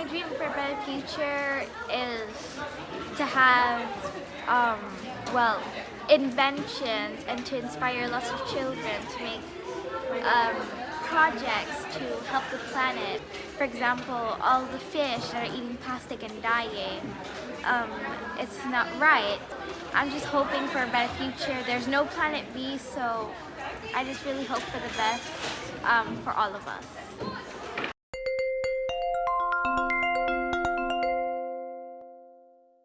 my dream for a better future is to have, um, well, inventions and to inspire lots of children to make um, projects to help the planet. For example, all the fish that are eating plastic and dying. Um, it's not right. I'm just hoping for a better future. There's no planet B, so I just really hope for the best um, for all of us.